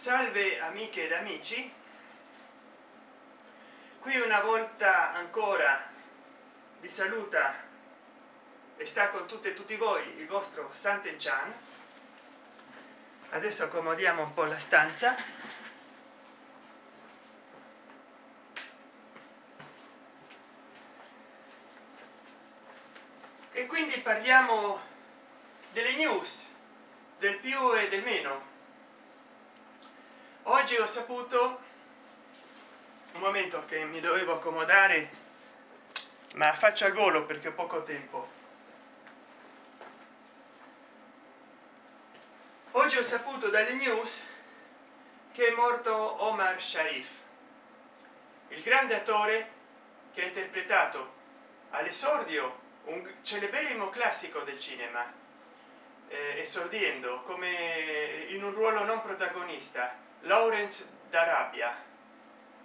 salve amiche ed amici. Qui una volta ancora vi saluta e sta con tutte e tutti voi il vostro santen chan adesso accomodiamo un po la stanza. E quindi parliamo delle news del più e del meno oggi ho saputo un momento che mi dovevo accomodare ma faccio al volo perché ho poco tempo. Oggi ho saputo dalle news che è morto omar sharif il grande attore che ha interpretato all'esordio un celeberrimo classico del cinema eh, esordiendo come in un ruolo non protagonista lawrence d'arabia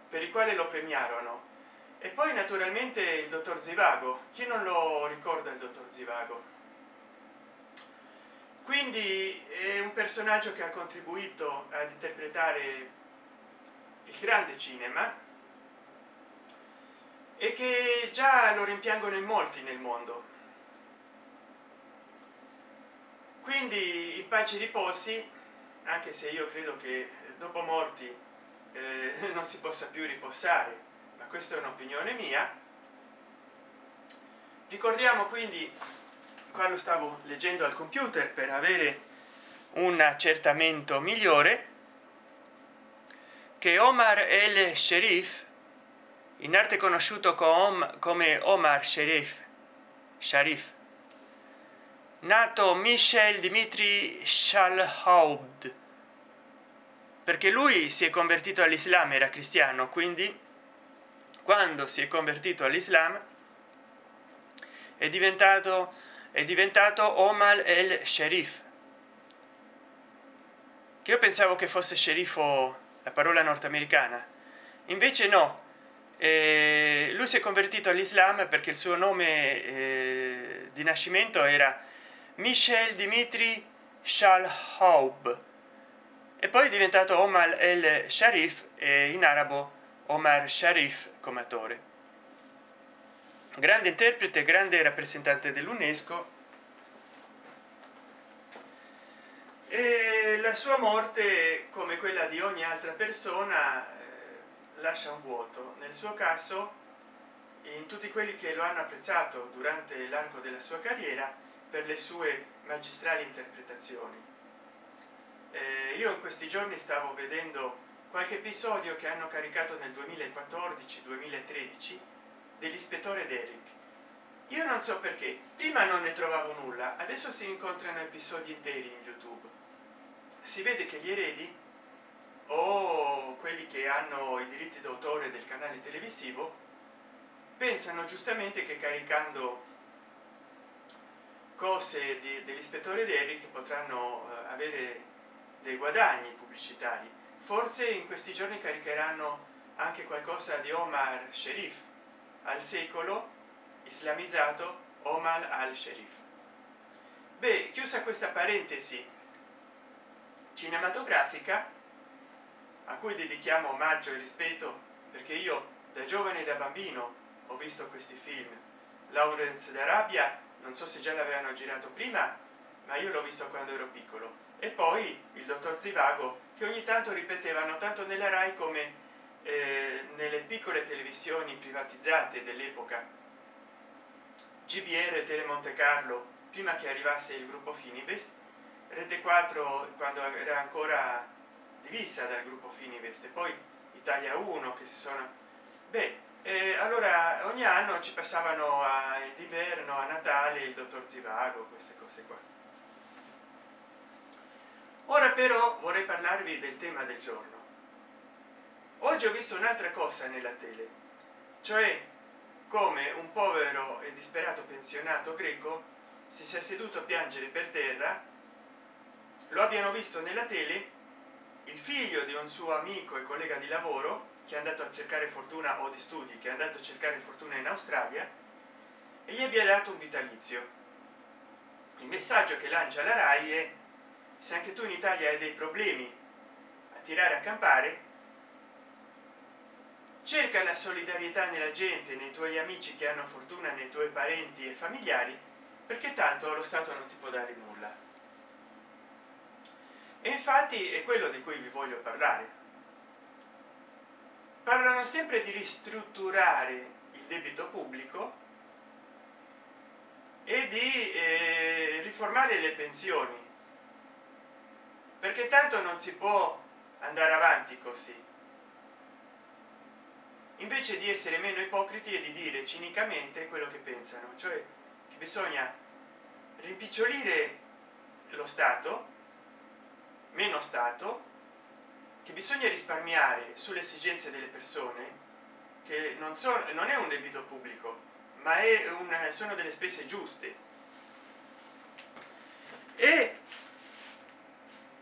per il quale lo premiarono. E poi naturalmente il dottor zivago. Chi non lo ricorda il dottor zivago? Quindi è un personaggio che ha contribuito ad interpretare il grande cinema e che già lo rimpiangono in molti nel mondo. Quindi in pace riposi anche se io credo che dopo morti eh, non si possa più riposare ma questa è un'opinione mia. Ricordiamo quindi qua lo stavo leggendo al computer per avere un accertamento migliore che omar el sherif in arte conosciuto come omar sherif sharif nato michel dimitri shalhaud perché lui si è convertito all'islam era cristiano quindi quando si è convertito all'islam è diventato è diventato omar el sherif che io pensavo che fosse sceriffo la parola nordamericana. Invece no. Eh, lui si è convertito all'islam perché il suo nome eh, di nascimento era michel dimitri shalhaub e poi è diventato omar el sharif e in arabo omar sharif come attore. Grande interprete grande rappresentante dell'unesco. E la sua morte come quella di ogni altra persona eh, lascia un vuoto. Nel suo caso in tutti quelli che lo hanno apprezzato durante l'arco della sua carriera per le sue magistrali interpretazioni eh, io in questi giorni stavo vedendo qualche episodio che hanno caricato nel 2014 2013 dell'ispettore derrick. Io non so perché prima non ne trovavo nulla adesso si incontrano episodi interi in youtube. Si vede che gli eredi o quelli che hanno i diritti d'autore del canale televisivo pensano giustamente che caricando cose dell'ispettore Derrick potranno eh, avere dei guadagni pubblicitari. Forse in questi giorni caricheranno anche qualcosa di omar sherif al secolo islamizzato omar al sherif beh chiusa questa parentesi cinematografica a cui dedichiamo omaggio e rispetto perché io da giovane e da bambino ho visto questi film. Lawrence d'arabia non so se già l'avevano girato prima ma io l'ho visto quando ero piccolo. E poi il dottor zivago che ogni tanto ripetevano tanto nella rai come eh, nelle piccole televisioni privatizzate dell'epoca. Gbr tele monte carlo prima che arrivasse il gruppo finivest rete 4 quando era ancora divisa dal gruppo finivest e poi italia 1 che si sono beh e allora ogni anno ci passavano a d'inverno a natale il dottor zivago queste cose qua ora però vorrei parlarvi del tema del giorno. Oggi ho visto un'altra cosa nella tele cioè come un povero e disperato pensionato greco si sia seduto a piangere per terra lo abbiano visto nella tele il figlio di un suo amico e collega di lavoro che è andato a cercare fortuna o di studi che è andato a cercare fortuna in australia e gli abbia dato un vitalizio. Il messaggio che lancia la rai è se anche tu in italia hai dei problemi a tirare a campare cerca la solidarietà nella gente nei tuoi amici che hanno fortuna nei tuoi parenti e familiari perché tanto lo stato non ti può dare nulla. E infatti è quello di cui vi voglio parlare. Parlano sempre di ristrutturare il debito pubblico e di eh, riformare le pensioni perché tanto non si può andare avanti così. Invece di essere meno ipocriti e di dire cinicamente quello che pensano cioè che bisogna rimpicciolire lo stato meno stato che bisogna risparmiare sulle esigenze delle persone che non so non è un debito pubblico ma è una sono delle spese giuste. E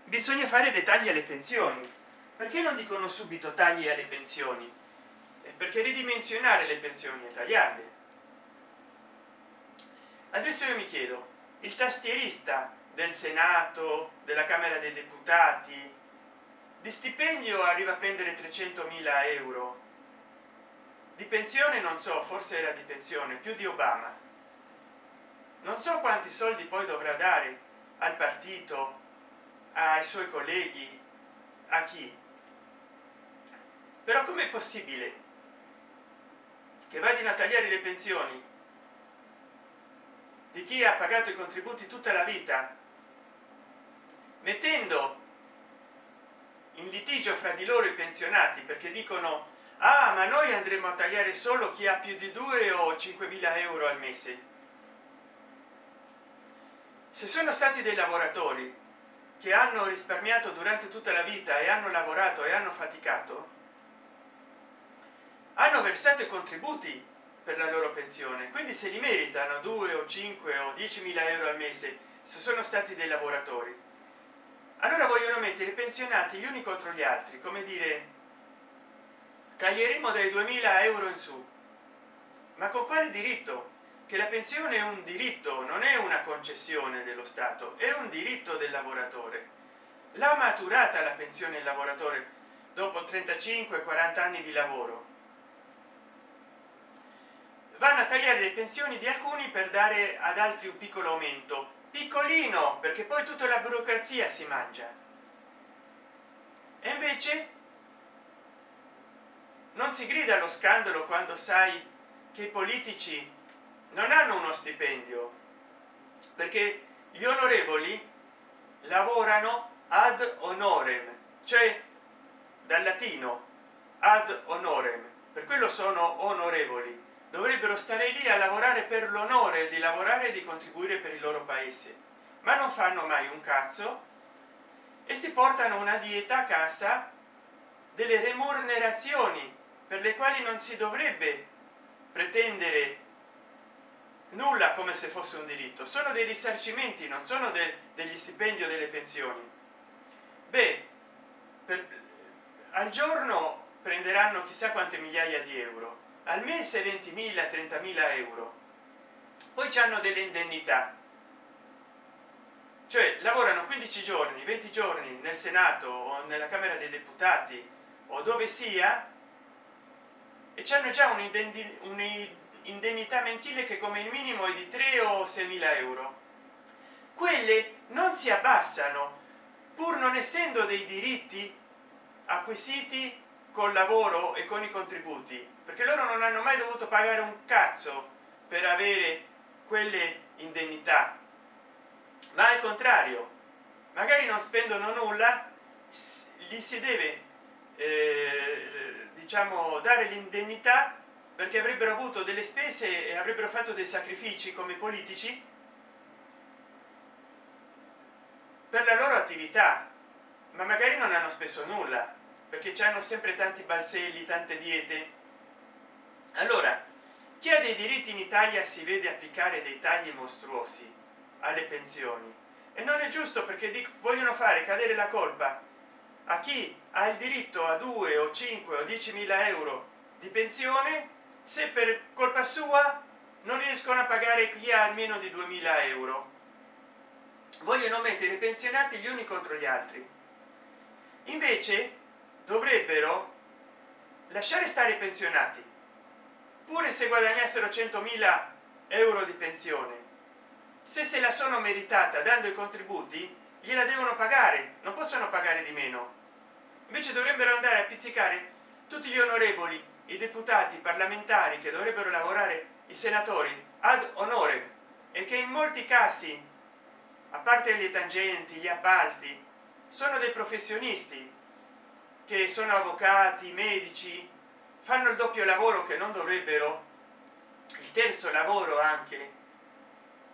bisogna fare dei tagli alle pensioni. Perché non dicono subito tagli alle pensioni? Perché ridimensionare le pensioni e tagliarle. Adesso io mi chiedo il tastierista del senato della camera dei deputati di stipendio arriva a prendere 300.000 euro? Di pensione non so forse era di pensione più di obama. Non so quanti soldi poi dovrà dare al partito ai suoi colleghi a chi? Però com'è possibile che vadino a tagliare le pensioni di chi ha pagato i contributi tutta la vita mettendo in litigio fra di loro i pensionati? Perché dicono ah ma noi andremo a tagliare solo chi ha più di 2 o 5.000 euro al mese. Se sono stati dei lavoratori che hanno risparmiato durante tutta la vita e hanno lavorato e hanno faticato hanno versato i contributi per la loro pensione. Quindi se li meritano 2 o 5 o 10.000 euro al mese se sono stati dei lavoratori. Allora vogliono mettere i pensionati gli uni contro gli altri come dire taglieremo dai 2000 euro in su. Ma con quale diritto che la pensione è un diritto non è una concessione dello stato è un diritto del lavoratore. L'ha maturata la pensione del lavoratore dopo 35 40 anni di lavoro. Vanno a tagliare le pensioni di alcuni per dare ad altri un piccolo aumento. Piccolino perché poi tutta la burocrazia si mangia. E invece non si grida allo scandalo quando sai che i politici non hanno uno stipendio perché gli onorevoli lavorano ad honorem cioè dal latino ad honorem. Per quello sono onorevoli. Dovrebbero stare lì a lavorare per l'onore di lavorare e di contribuire per il loro paese. Ma non fanno mai un cazzo e si portano una dieta a casa delle remunerazioni per le quali non si dovrebbe pretendere nulla come se fosse un diritto sono dei risarcimenti non sono de degli stipendi o delle pensioni. Beh per, al giorno prenderanno chissà quante migliaia di euro al mese 20.000 30.000 euro. Poi hanno delle indennità. Cioè lavorano 15 giorni 20 giorni nel senato o nella camera dei deputati o dove sia e hanno già un'indennità mensile che come minimo è di 3 o 6 mila euro. Quelle non si abbassano pur non essendo dei diritti acquisiti col lavoro e con i contributi perché loro non hanno mai dovuto pagare un cazzo per avere quelle indennità. Ma al contrario magari non spendono nulla gli si deve eh, diciamo dare l'indennità perché avrebbero avuto delle spese e avrebbero fatto dei sacrifici come politici per la loro attività ma magari non hanno speso nulla perché hanno sempre tanti balzelli tante diete. Allora chi ha dei diritti in italia si vede applicare dei tagli mostruosi alle pensioni? E non è giusto perché vogliono fare cadere la colpa a chi ha il diritto a 2 o 5 o 10 mila euro di pensione se per colpa sua non riescono a pagare chi ha almeno di 2000 euro. Vogliono mettere i pensionati gli uni contro gli altri. Invece dovrebbero lasciare stare i pensionati pure se guadagnassero 100.000 euro di pensione. Se se la sono meritata dando i contributi gliela devono pagare non possono pagare di meno. Invece dovrebbero andare a pizzicare tutti gli onorevoli i deputati parlamentari che dovrebbero lavorare i senatori ad onore e che in molti casi a parte le tangenti gli appalti sono dei professionisti che sono avvocati medici fanno il doppio lavoro che non dovrebbero il terzo lavoro anche.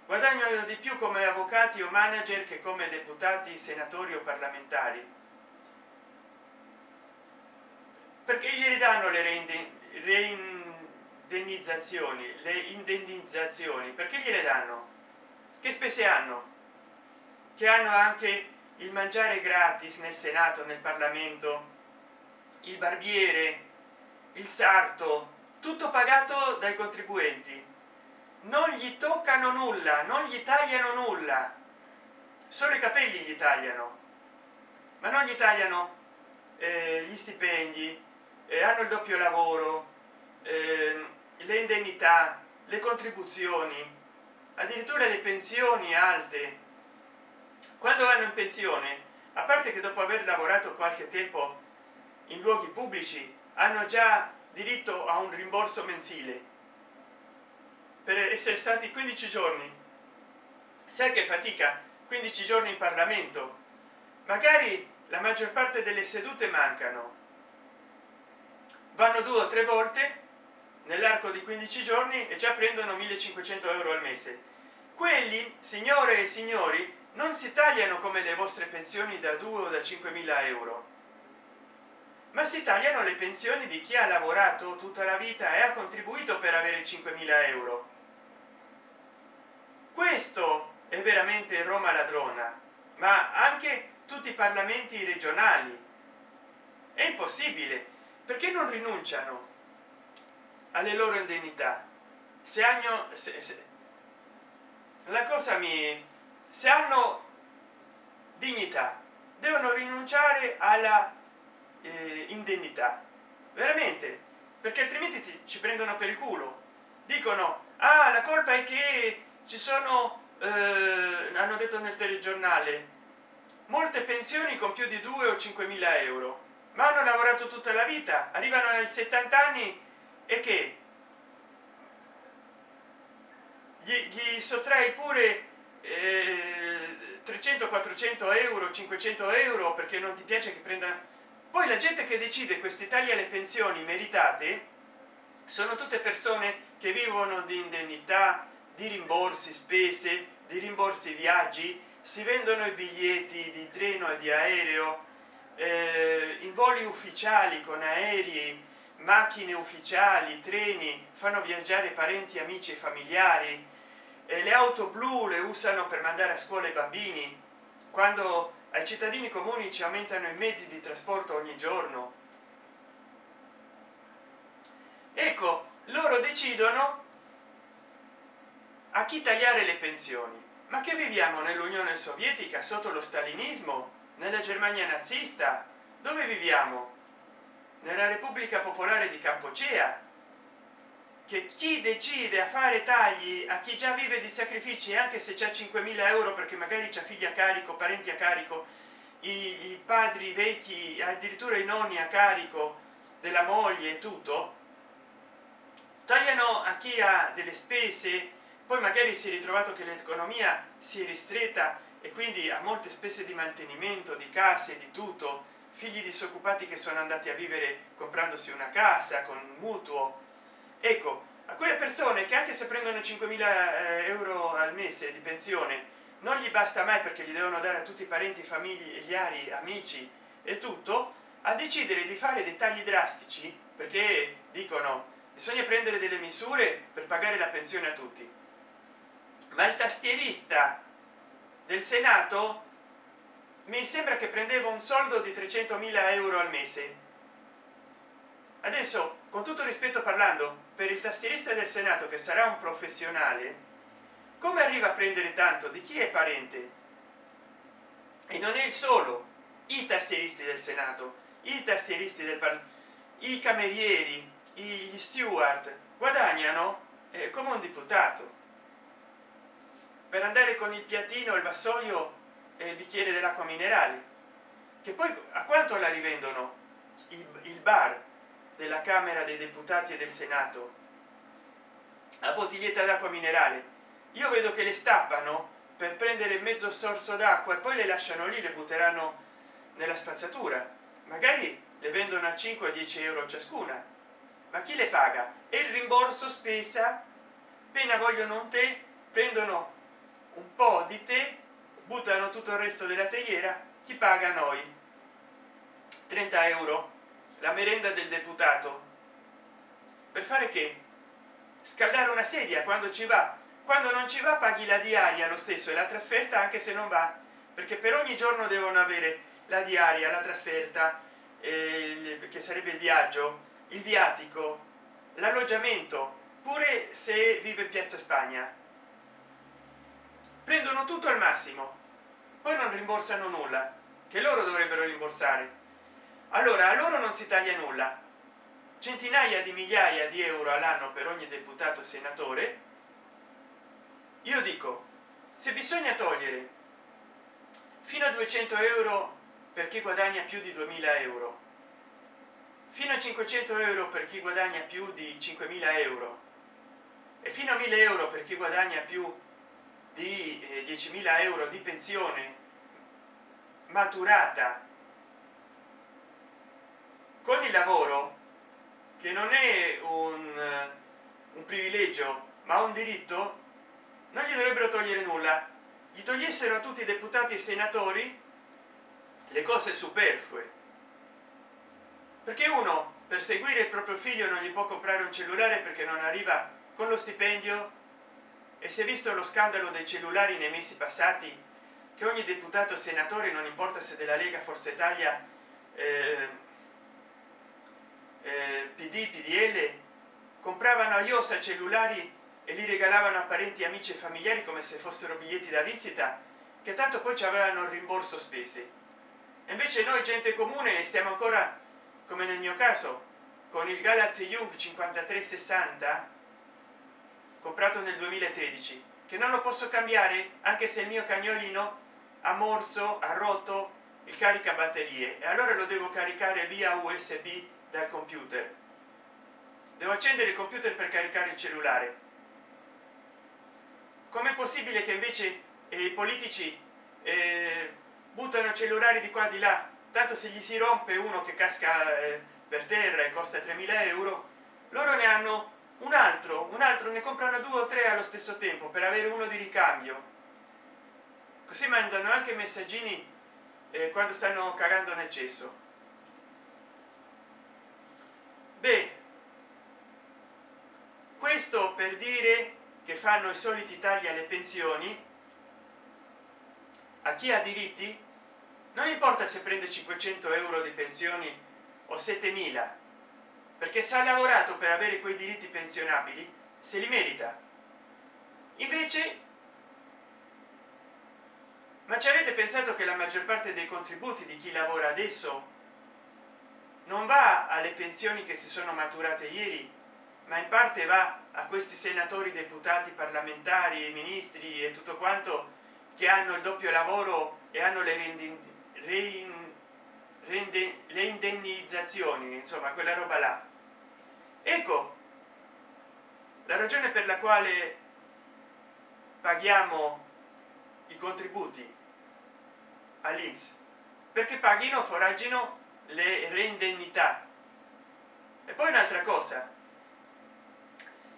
Guadagnano di più come avvocati o manager che come deputati senatori o parlamentari perché gli danno le reindennizzazioni le indennizzazioni. Perché gliele danno? Che spese hanno? Che hanno anche il mangiare gratis nel senato nel parlamento? Il barbiere? Il sarto? Tutto pagato dai contribuenti. Non gli toccano nulla non gli tagliano nulla. Solo i capelli gli tagliano. Ma non gli tagliano eh, gli stipendi eh, hanno il doppio lavoro eh, le indennità le contribuzioni addirittura le pensioni alte. Quando vanno in pensione a parte che dopo aver lavorato qualche tempo in luoghi pubblici hanno già diritto a un rimborso mensile. Per essere stati 15 giorni. Sai che fatica 15 giorni in parlamento. Magari la maggior parte delle sedute mancano vanno due o tre volte nell'arco di 15 giorni e già prendono 1500 euro al mese. Quelli signore e signori non si tagliano come le vostre pensioni da 2 o da 5.000 euro. Ma si tagliano le pensioni di chi ha lavorato tutta la vita e ha contribuito per avere 5.000 euro. Questo è veramente roma ladrona ma anche tutti i parlamenti regionali. È impossibile perché non rinunciano alle loro indennità? Se hanno se, se, la cosa mi se hanno dignità devono rinunciare alla eh, indennità. Veramente? Perché altrimenti ti, ci prendono per il culo. Dicono ah la colpa è che ci sono eh, hanno detto nel telegiornale molte pensioni con più di 2 o 5 mila euro ma hanno lavorato tutta la vita arrivano ai 70 anni e che? Gli, gli sottrai pure eh, 300 400 euro 500 euro perché non ti piace che prenda. Poi la gente che decide questi tagli alle pensioni meritate sono tutte persone che vivono di indennità di rimborsi spese di rimborsi viaggi si vendono i biglietti di treno e di aereo eh, in voli ufficiali con aerei macchine ufficiali treni fanno viaggiare parenti amici e familiari. Eh, le auto blu le usano per mandare a scuola i bambini. Quando ai cittadini comuni ci aumentano i mezzi di trasporto ogni giorno. Ecco loro decidono a chi tagliare le pensioni. Ma che viviamo nell'unione sovietica sotto lo stalinismo nella germania nazista dove viviamo? Nella repubblica popolare di campocea che chi decide a fare tagli a chi già vive di sacrifici anche se c'è 5.000 euro perché magari c'è figli a carico parenti a carico i, i padri vecchi addirittura i nonni a carico della moglie e tutto tagliano a chi ha delle spese poi magari si è ritrovato che l'economia si è ristretta e quindi ha molte spese di mantenimento di case di tutto. Figli disoccupati che sono andati a vivere comprandosi una casa con mutuo. Ecco a quelle persone che anche se prendono 5.000 eh, euro al mese di pensione non gli basta mai perché gli devono dare a tutti i parenti familiari amici e tutto a decidere di fare dei tagli drastici perché dicono bisogna prendere delle misure per pagare la pensione a tutti. Ma il tastierista del senato mi sembra che prendeva un soldo di 300.000 euro al mese. Adesso con tutto rispetto parlando per il tastierista del senato che sarà un professionale come arriva a prendere tanto? Di chi è parente? E non è il solo i tastieristi del senato i tastieristi del parlamento i camerieri gli steward guadagnano eh, come un deputato per andare con il piattino il vassoio e il bicchiere dell'acqua minerale che poi a quanto la rivendono? Il, il bar della camera dei deputati e del senato a bottiglietta d'acqua minerale. Io vedo che le stappano per prendere mezzo sorso d'acqua e poi le lasciano lì le butteranno nella spazzatura. Magari le vendono a 5 10 euro ciascuna. Ma chi le paga? E il rimborso spesa? Appena vogliono un tè prendono un po di tè buttano tutto il resto della teiera chi paga noi? 30 euro la merenda del deputato. Per fare che? Scaldare una sedia quando ci va. Quando non ci va paghi la diaria lo stesso e la trasferta anche se non va. Perché per ogni giorno devono avere la diaria la trasferta eh, che sarebbe il viaggio il viatico l'alloggiamento. Pure se vive in piazza spagna prendono tutto al massimo. Poi non rimborsano nulla che loro dovrebbero rimborsare. Allora a loro non si taglia nulla. Centinaia di migliaia di euro all'anno per ogni deputato senatore. Io dico se bisogna togliere fino a 200 euro per chi guadagna più di 2000 euro. Fino a 500 euro per chi guadagna più di 5.000 euro. E fino a 1000 euro per chi guadagna più di eh, 10.000 euro di pensione maturata con il lavoro che non è un, eh, un privilegio ma un diritto non gli dovrebbero togliere nulla. Gli togliessero a tutti i deputati e senatori le cose superflue. Perché uno per seguire il proprio figlio non gli può comprare un cellulare perché non arriva con lo stipendio e si è visto lo scandalo dei cellulari nei mesi passati che ogni deputato senatore non importa se della lega forza italia eh, eh, pd pdl compravano a iosa cellulari e li regalavano a parenti amici e familiari come se fossero biglietti da visita che tanto poi ci avevano il rimborso spese. Invece noi gente comune stiamo ancora come nel mio caso con il galaxy young 5360 comprato nel 2013 che non lo posso cambiare anche se il mio cagnolino ha morso ha rotto il carica batterie e allora lo devo caricare via usb dal computer. Devo accendere il computer per caricare il cellulare. Com'è possibile che invece eh, i politici eh, buttano cellulari di qua di là? Tanto se gli si rompe uno che casca eh, per terra e costa 3000 euro loro ne hanno un altro un altro ne comprano due o tre allo stesso tempo per avere uno di ricambio. Così mandano anche messaggini eh, quando stanno cagando nel cesso. Beh questo per dire che fanno i soliti tagli alle pensioni. A chi ha diritti? Non importa se prende 500 euro di pensioni o 7000 perché se ha lavorato per avere quei diritti pensionabili se li merita. Invece ma ci avete pensato che la maggior parte dei contributi di chi lavora adesso non va alle pensioni che si sono maturate ieri ma in parte va a questi senatori deputati parlamentari ministri e tutto quanto che hanno il doppio lavoro e hanno le rendi, rende, le indennizzazioni insomma quella roba là ecco la ragione per la quale paghiamo i contributi all'inps perché paghino foraggino le reindennità. E poi un'altra cosa.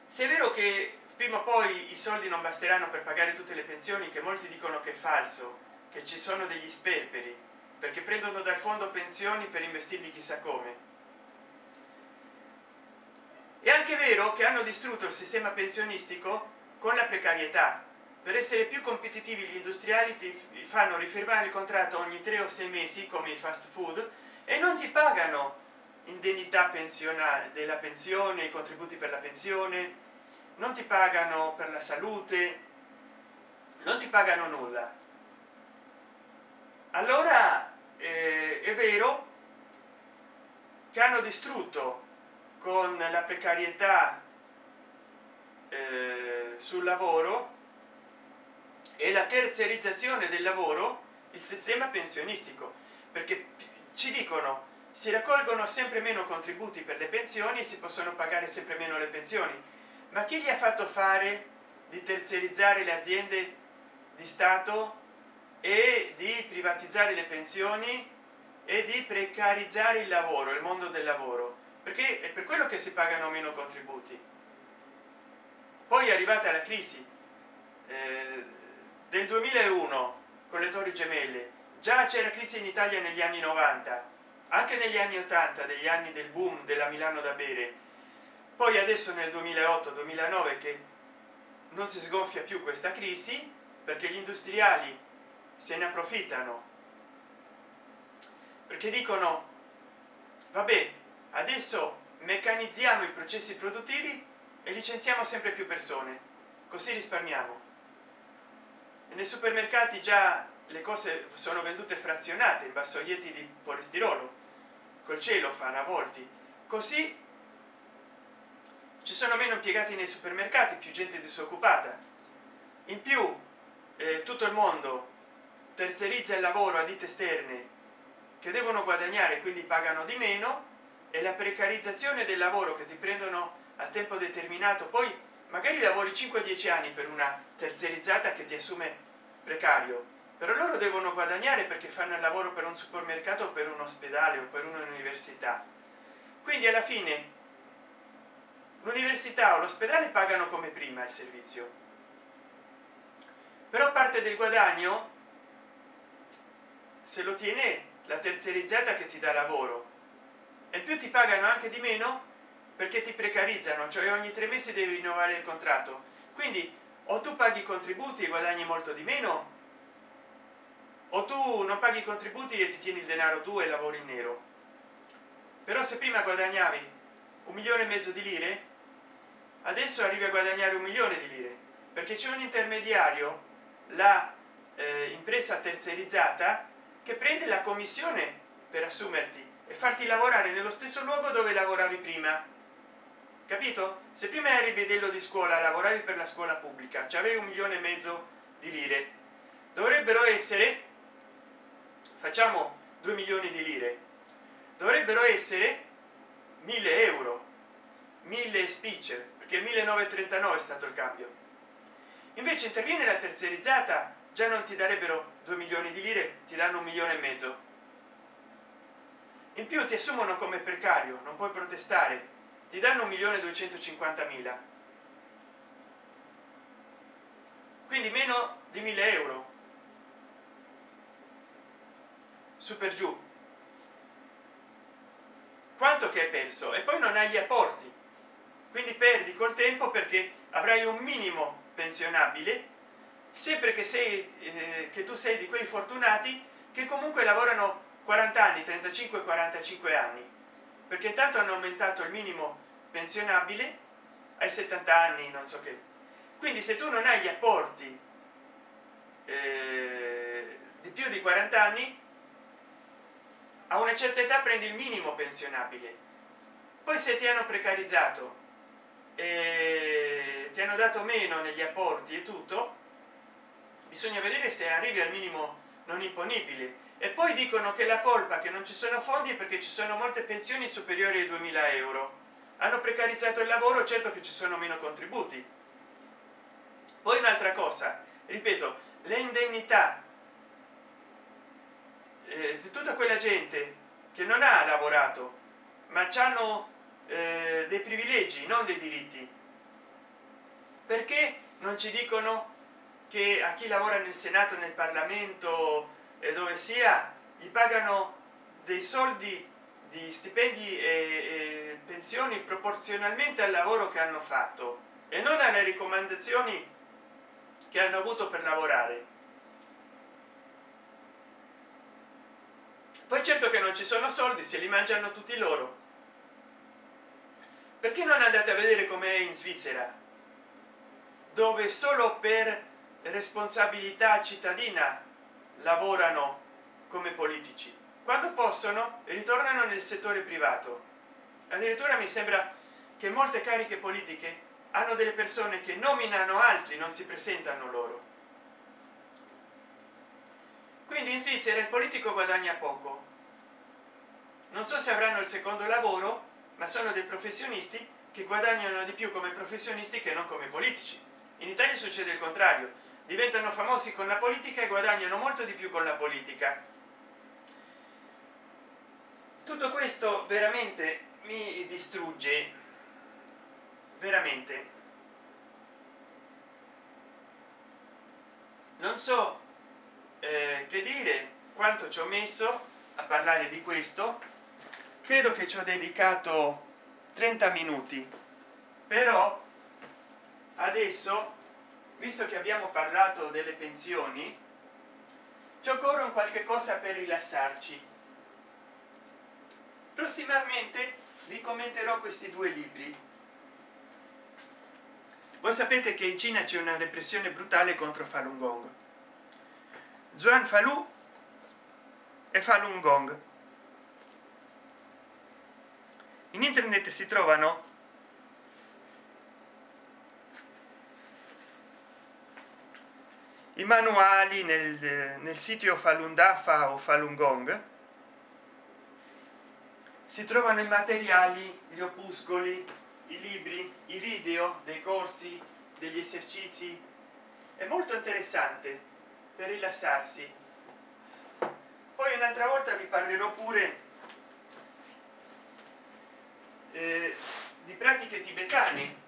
Se è vero che prima o poi i soldi non basteranno per pagare tutte le pensioni che molti dicono che è falso che ci sono degli sperperi perché prendono dal fondo pensioni per investirli chissà come è anche vero che hanno distrutto il sistema pensionistico con la precarietà. Per essere più competitivi gli industriali ti fanno rifirmare il contratto ogni tre o sei mesi come i fast food e non ti pagano indennità pensionale della pensione i contributi per la pensione non ti pagano per la salute non ti pagano nulla. Allora eh, è vero che hanno distrutto con la precarietà eh, sul lavoro e la terziarizzazione del lavoro il sistema pensionistico. Perché ci dicono si raccolgono sempre meno contributi per le pensioni si possono pagare sempre meno le pensioni. Ma chi gli ha fatto fare di terziarizzare le aziende di stato e di privatizzare le pensioni e di precarizzare il lavoro il mondo del lavoro perché è per quello che si pagano meno contributi. Poi è arrivata la crisi eh, del 2001 con le torri gemelle. Già c'era crisi in italia negli anni 90 anche negli anni 80 degli anni del boom della milano da bere. Poi adesso nel 2008 2009 che non si sgonfia più questa crisi perché gli industriali se ne approfittano. Perché dicono vabbè adesso meccanizziamo i processi produttivi e licenziamo sempre più persone. Così risparmiamo. Nei supermercati già le cose sono vendute frazionate in vassoietti di polistirolo col cielo fa a volti così ci sono meno impiegati nei supermercati più gente disoccupata. In più eh, tutto il mondo terzerizza il lavoro a ditte esterne che devono guadagnare quindi pagano di meno e la precarizzazione del lavoro che ti prendono a tempo determinato. Poi magari lavori 5-10 anni per una terziarizzata che ti assume precario però loro devono guadagnare perché fanno il lavoro per un supermercato per un ospedale o per un'università. Quindi alla fine l'università o l'ospedale pagano come prima il servizio. Però parte del guadagno se lo tiene la terziarizzata che ti dà lavoro e più ti pagano anche di meno? Perché ti precarizzano cioè ogni tre mesi devi rinnovare il contratto. Quindi o tu paghi i contributi e guadagni molto di meno o tu non paghi i contributi e ti tieni il denaro tu e lavori in nero. Però se prima guadagnavi un milione e mezzo di lire adesso arrivi a guadagnare un milione di lire. Perché c'è un intermediario la eh, impresa terziarizzata che prende la commissione per assumerti e farti lavorare nello stesso luogo dove lavoravi prima. Capito? Se prima eri bidello di scuola lavoravi per la scuola pubblica. Ci avevi un milione e mezzo di lire. Dovrebbero essere facciamo 2 milioni di lire. Dovrebbero essere 1000 euro. 1000 spicce perché 1939 è stato il cambio. Invece interviene la terziarizzata già non ti darebbero 2 milioni di lire ti danno un milione e mezzo in più ti assumono come precario non puoi protestare. Ti danno un milione duecentocinquantamila. Quindi meno di 1000 euro. Su per giù. Quanto che hai perso? E poi non hai gli apporti. Quindi perdi col tempo perché avrai un minimo pensionabile sempre che sei eh, che tu sei di quei fortunati che comunque lavorano 40 anni 35 45 anni. Perché intanto hanno aumentato il minimo pensionabile ai 70 anni non so che. Quindi se tu non hai gli apporti eh, di più di 40 anni a una certa età prendi il minimo pensionabile. Poi se ti hanno precarizzato e ti hanno dato meno negli apporti e tutto bisogna vedere se arrivi al minimo non imponibile e poi dicono che la colpa che non ci sono fondi è perché ci sono molte pensioni superiori ai 2000 euro. Hanno precarizzato il lavoro certo che ci sono meno contributi. Poi un'altra cosa ripeto le indennità eh, di tutta quella gente che non ha lavorato ma hanno eh, dei privilegi non dei diritti. Perché non ci dicono che a chi lavora nel senato nel parlamento e dove sia gli pagano dei soldi di stipendi e, e pensioni proporzionalmente al lavoro che hanno fatto e non alle raccomandazioni che hanno avuto per lavorare. Poi certo che non ci sono soldi se li mangiano tutti loro. Perché non andate a vedere com'è in svizzera? Dove solo per responsabilità cittadina lavorano come politici. Quando possono ritornano nel settore privato. Addirittura mi sembra che molte cariche politiche hanno delle persone che nominano altri non si presentano loro. Quindi in svizzera il politico guadagna poco. Non so se avranno il secondo lavoro ma sono dei professionisti che guadagnano di più come professionisti che non come politici. In italia succede il contrario diventano famosi con la politica e guadagnano molto di più con la politica. Tutto questo veramente mi distrugge. Veramente. Non so eh, che dire quanto ci ho messo a parlare di questo. Credo che ci ho dedicato 30 minuti. Però adesso visto che abbiamo parlato delle pensioni ci occorre un qualche cosa per rilassarci. Prossimamente vi commenterò questi due libri. Voi sapete che in cina c'è una repressione brutale contro falun gong. Zuan falù e falun gong. In internet si trovano i manuali nel, nel sito falun dafa o falun gong si trovano i materiali gli opuscoli i libri i video dei corsi degli esercizi. È molto interessante per rilassarsi. Poi un'altra volta vi parlerò pure eh, di pratiche tibetane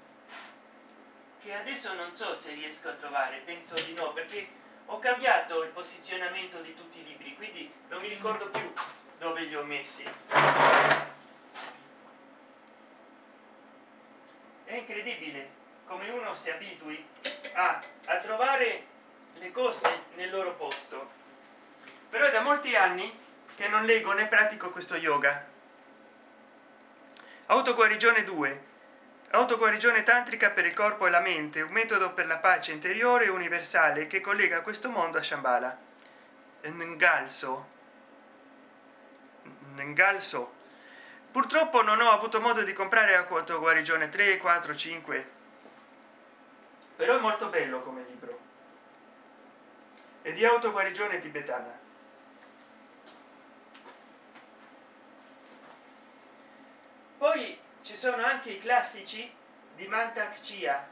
che adesso non so se riesco a trovare penso di no perché ho cambiato il posizionamento di tutti i libri quindi non mi ricordo più dove li ho messi. È incredibile come uno si abitui a, a trovare le cose nel loro posto. Però è da molti anni che non leggo né pratico questo yoga. Autoguarigione 2 autoguarigione tantrica per il corpo e la mente un metodo per la pace interiore universale che collega questo mondo a shambhala. Ngalso. Ngalso. Purtroppo non ho avuto modo di comprare acqua guarigione 3 4 5 però è molto bello come libro. E di autoguarigione tibetana poi ci sono anche i classici di mantak chia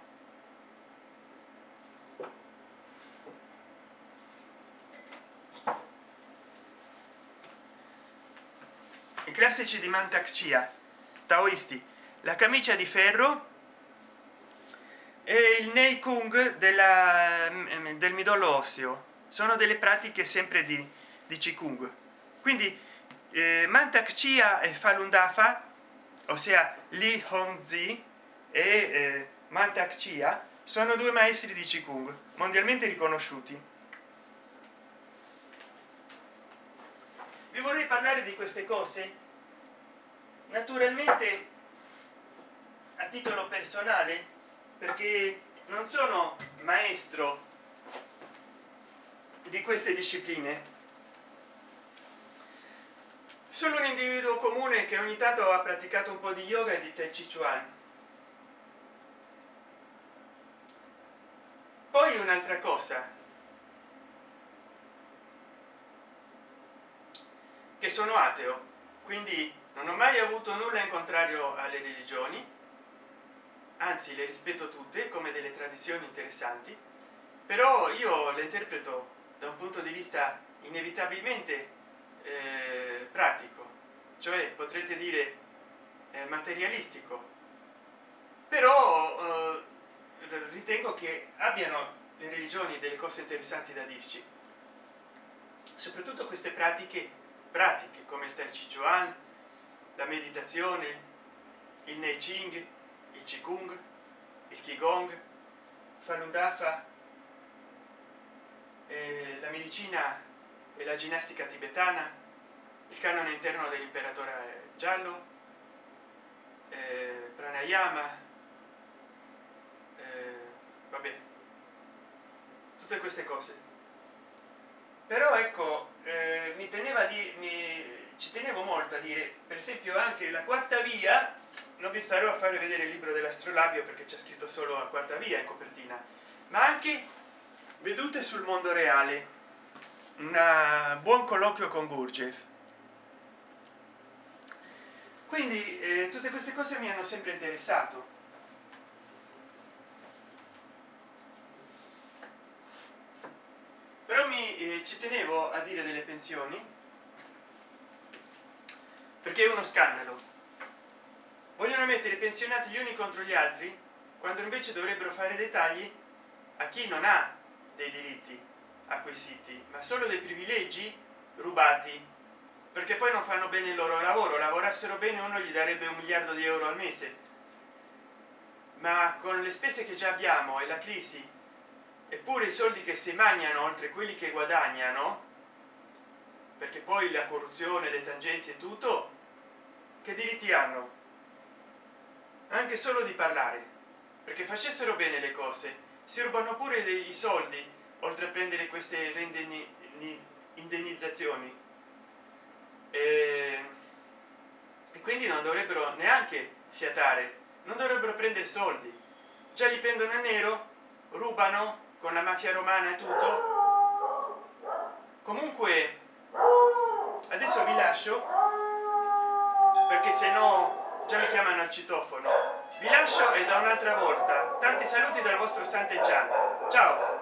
i classici di mantak chia taoisti. La camicia di ferro e il nei kung della, mm, del midollo osseo. Sono delle pratiche sempre di, di qigong. Quindi eh, mantak chia e falun dafa ossia li hongzi e eh, mantak chia sono due maestri di qigong mondialmente riconosciuti. Vi vorrei parlare di queste cose naturalmente a titolo personale perché non sono maestro di queste discipline sono un individuo comune che ogni tanto ha praticato un po di yoga e di tai chi chuan. Poi un'altra cosa. Che sono ateo quindi non ho mai avuto nulla in contrario alle religioni anzi le rispetto tutte come delle tradizioni interessanti però io le interpreto da un punto di vista inevitabilmente eh, pratico cioè potrete dire eh, materialistico. Però eh, ritengo che abbiano le religioni delle cose interessanti da dirci. Soprattutto queste pratiche pratiche come il Tai Chi la meditazione il nei ching il qigong il qigong falun dafa eh, la medicina e la ginnastica tibetana il canone interno dell'imperatore giallo eh, pranayama eh, vabbè tutte queste cose. Però ecco eh, mi teneva di mi ci tenevo molto a dire per esempio anche la quarta via non vi starò a fare vedere il libro dell'astrolabio perché c'è scritto solo a quarta via in copertina ma anche vedute sul mondo reale. Un buon colloquio con Gurdjieff quindi eh, tutte queste cose mi hanno sempre interessato. Però mi eh, ci tenevo a dire delle pensioni perché è uno scandalo. Vogliono mettere i pensionati gli uni contro gli altri quando invece dovrebbero fare dei tagli a chi non ha dei diritti acquisiti ma solo dei privilegi rubati perché poi non fanno bene il loro lavoro. Lavorassero bene uno gli darebbe un miliardo di euro al mese. Ma con le spese che già abbiamo e la crisi eppure i soldi che si mangiano oltre quelli che guadagnano perché poi la corruzione le tangenti e tutto che diritti hanno? Anche solo di parlare. Perché facessero bene le cose. Si rubano pure dei soldi oltre a prendere queste indennizzazioni e, e quindi non dovrebbero neanche fiatare non dovrebbero prendere soldi. Già li prendono a nero rubano con la mafia romana e tutto. Comunque adesso vi lascio perché se no già mi chiamano al citofono. Vi lascio e da un'altra volta. Tanti saluti dal vostro sant'eggiano ciao